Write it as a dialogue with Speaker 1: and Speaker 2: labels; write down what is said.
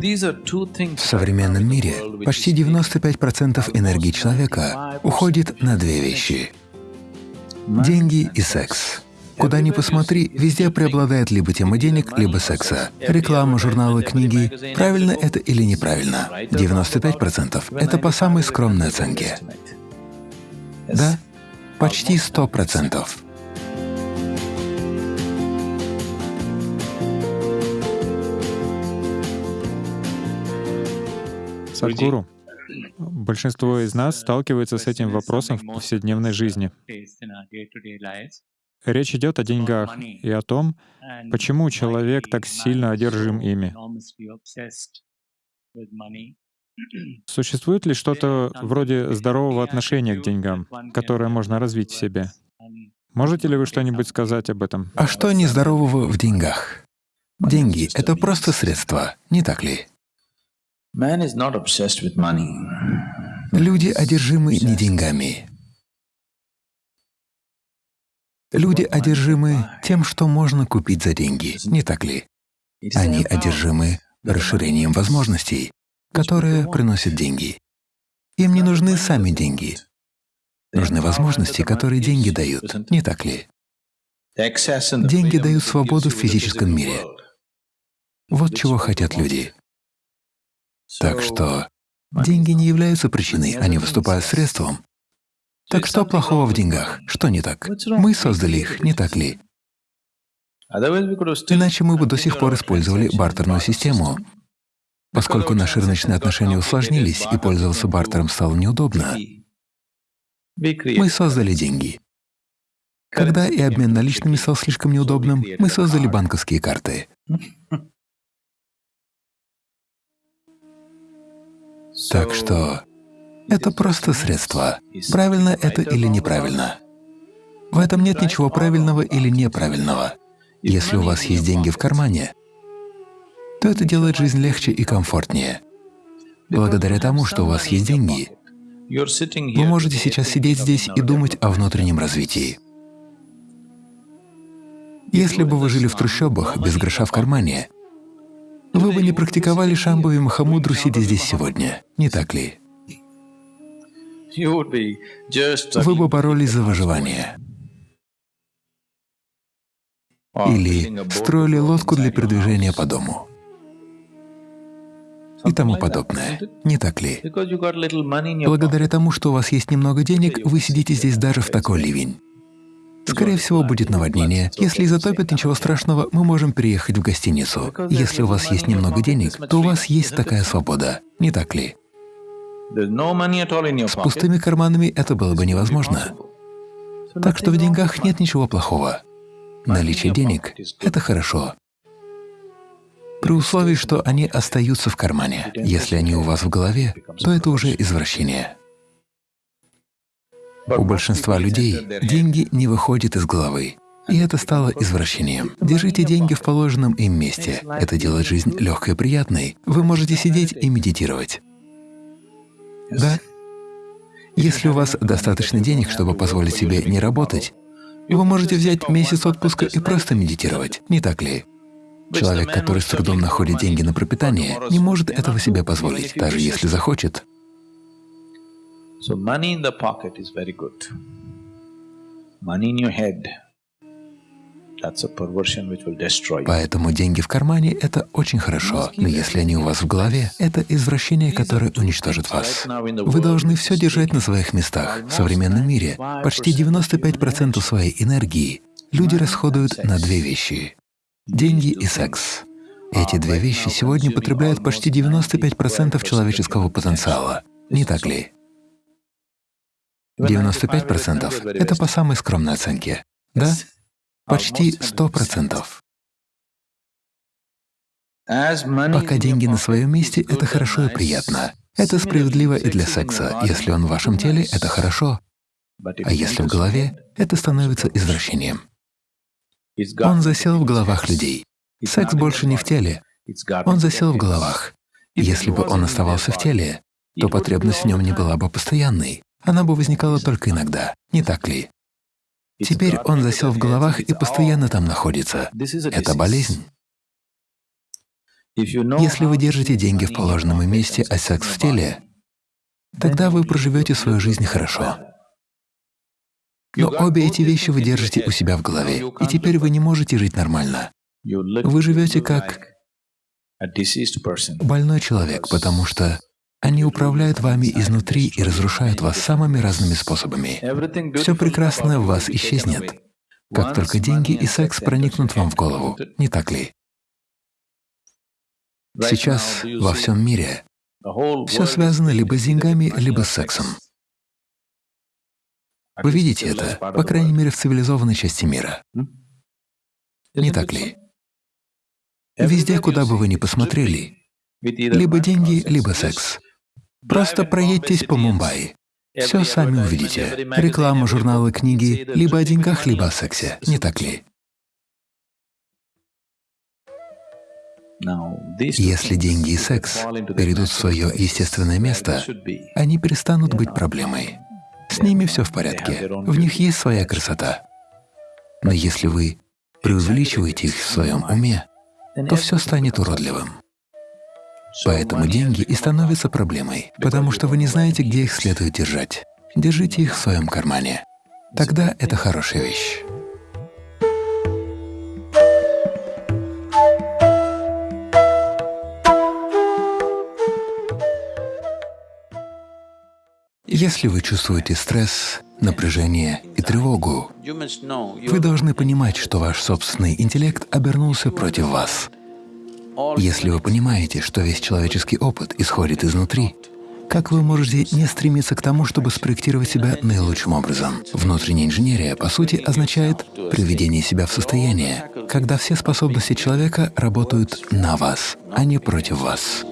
Speaker 1: В современном мире почти 95% энергии человека уходит на две вещи — деньги и секс. Куда ни посмотри, везде преобладает либо тема денег, либо секса. Реклама, журналы, книги. Правильно это или неправильно? 95% — это по самой скромной оценке. Да, почти 100%.
Speaker 2: Садхгуру, большинство из нас сталкивается с этим вопросом в повседневной жизни. Речь идет о деньгах и о том, почему человек так сильно одержим ими. Существует ли что-то вроде здорового отношения к деньгам, которое можно развить в себе? Можете ли вы что-нибудь сказать об этом?
Speaker 1: А что нездорового в деньгах? Деньги — это просто средства, не так ли? Люди одержимы не деньгами. Люди одержимы тем, что можно купить за деньги, не так ли? Они одержимы расширением возможностей, которые приносят деньги. Им не нужны сами деньги. Нужны возможности, которые деньги дают, не так ли? Деньги дают свободу в физическом мире. Вот чего хотят люди. Так что деньги не являются причиной, они выступают средством. Так что плохого в деньгах? Что не так? Мы создали их, не так ли? Иначе мы бы до сих пор использовали бартерную систему. Поскольку наши рыночные отношения усложнились и пользоваться бартером стало неудобно, мы создали деньги. Когда и обмен наличными стал слишком неудобным, мы создали банковские карты. Так что это просто средство. Правильно это или неправильно? В этом нет ничего правильного или неправильного. Если у вас есть деньги в кармане, то это делает жизнь легче и комфортнее. Благодаря тому, что у вас есть деньги, вы можете сейчас сидеть здесь и думать о внутреннем развитии. Если бы вы жили в трущобах без гроша в кармане, не практиковали Шамбави Махамудру, сидя здесь сегодня, не так ли? Вы бы боролись за выживание. Или строили лодку для передвижения по дому. И тому подобное. Не так ли? Благодаря тому, что у вас есть немного денег, вы сидите здесь даже в такой ливень. Скорее всего, будет наводнение. Если затопит, ничего страшного, мы можем переехать в гостиницу. Если у вас есть немного денег, то у вас есть такая свобода, не так ли? С пустыми карманами это было бы невозможно. Так что в деньгах нет ничего плохого. Наличие денег — это хорошо. При условии, что они остаются в кармане. Если они у вас в голове, то это уже извращение. У большинства людей деньги не выходят из головы, и это стало извращением. Держите деньги в положенном им месте. Это делает жизнь легкой и приятной. Вы можете сидеть и медитировать. Да? Если у вас достаточно денег, чтобы позволить себе не работать, вы можете взять месяц отпуска и просто медитировать, не так ли? Человек, который с трудом находит деньги на пропитание, не может этого себе позволить, даже если захочет.
Speaker 3: So money in the pocket is very good. Money in your head, that's a perversion which will destroy you.
Speaker 1: Поэтому деньги в кармане — это очень хорошо, но если они у вас в голове, это извращение, которое уничтожит вас. Вы должны все держать на своих местах. В современном мире почти 95% своей энергии люди расходуют на две вещи — деньги и секс. Эти две вещи сегодня потребляют почти 95% человеческого потенциала, не так ли? 95% — это по самой скромной оценке. Да? Почти 100%. Пока деньги на своем месте — это хорошо и приятно. Это справедливо и для секса. Если он в вашем теле — это хорошо. А если в голове, это становится извращением. Он засел в головах людей. Секс больше не в теле. Он засел в головах. Если бы он оставался в теле, то потребность в нем не была бы постоянной она бы возникала только иногда, не так ли? Теперь он засел в головах и постоянно там находится. Это болезнь. Если вы держите деньги в положенном месте, а секс в теле, тогда вы проживете свою жизнь хорошо. Но обе эти вещи вы держите у себя в голове, и теперь вы не можете жить нормально. Вы живете как больной человек, потому что они управляют вами изнутри и разрушают вас самыми разными способами. Все прекрасное в вас исчезнет, как только деньги и секс проникнут вам в голову, не так ли? Сейчас во всем мире все связано либо с деньгами, либо с сексом. Вы видите это, по крайней мере, в цивилизованной части мира. Не так ли? Везде, куда бы вы ни посмотрели, либо деньги, либо секс. Просто проедьтесь по Мумбаи. Все сами увидите. Реклама, журналы, книги, либо о деньгах, либо о сексе. Не так ли? Если деньги и секс перейдут в свое естественное место, они перестанут быть проблемой. С ними все в порядке, в них есть своя красота. Но если вы преувеличиваете их в своем уме, то все станет уродливым. Поэтому деньги и становятся проблемой, потому что вы не знаете, где их следует держать. Держите их в своем кармане. Тогда это хорошая вещь. Если вы чувствуете стресс, напряжение и тревогу, вы должны понимать, что ваш собственный интеллект обернулся против вас. Если вы понимаете, что весь человеческий опыт исходит изнутри, как вы можете не стремиться к тому, чтобы спроектировать себя наилучшим образом? Внутренняя инженерия, по сути, означает приведение себя в состояние, когда все способности человека работают на вас, а не против вас.